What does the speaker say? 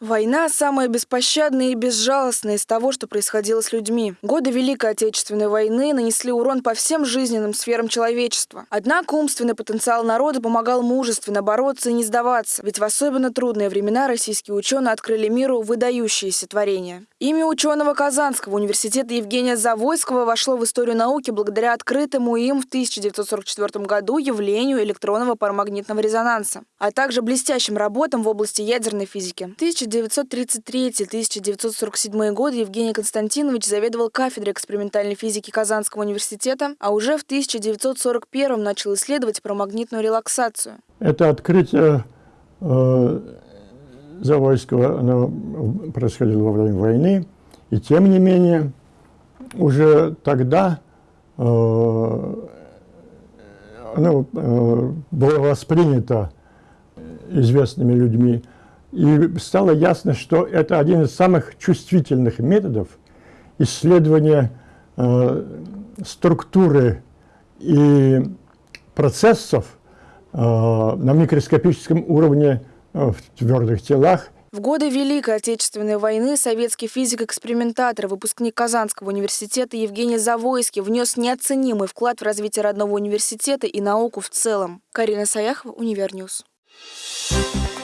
Война – самая беспощадная и безжалостная из того, что происходило с людьми. Годы Великой Отечественной войны нанесли урон по всем жизненным сферам человечества. Однако умственный потенциал народа помогал мужественно бороться и не сдаваться, ведь в особенно трудные времена российские ученые открыли миру выдающиеся творения. Имя ученого Казанского университета Евгения Завойского вошло в историю науки благодаря открытому им в 1944 году явлению электронного парамагнитного резонанса, а также блестящим работам в области ядерной физики. 1933-1947 годы Евгений Константинович заведовал кафедрой экспериментальной физики Казанского университета, а уже в 1941 начал исследовать парамагнитную релаксацию. Это открытие э, Завойского оно происходило во время войны, и тем не менее уже тогда э, оно э, было воспринято известными людьми и стало ясно, что это один из самых чувствительных методов исследования э, структуры и процессов э, на микроскопическом уровне э, в твердых телах. В годы Великой Отечественной войны советский физик-экспериментатор, выпускник Казанского университета Евгений Завойский внес неоценимый вклад в развитие родного университета и науку в целом. Карина Саяхова, Универньюз. Thank.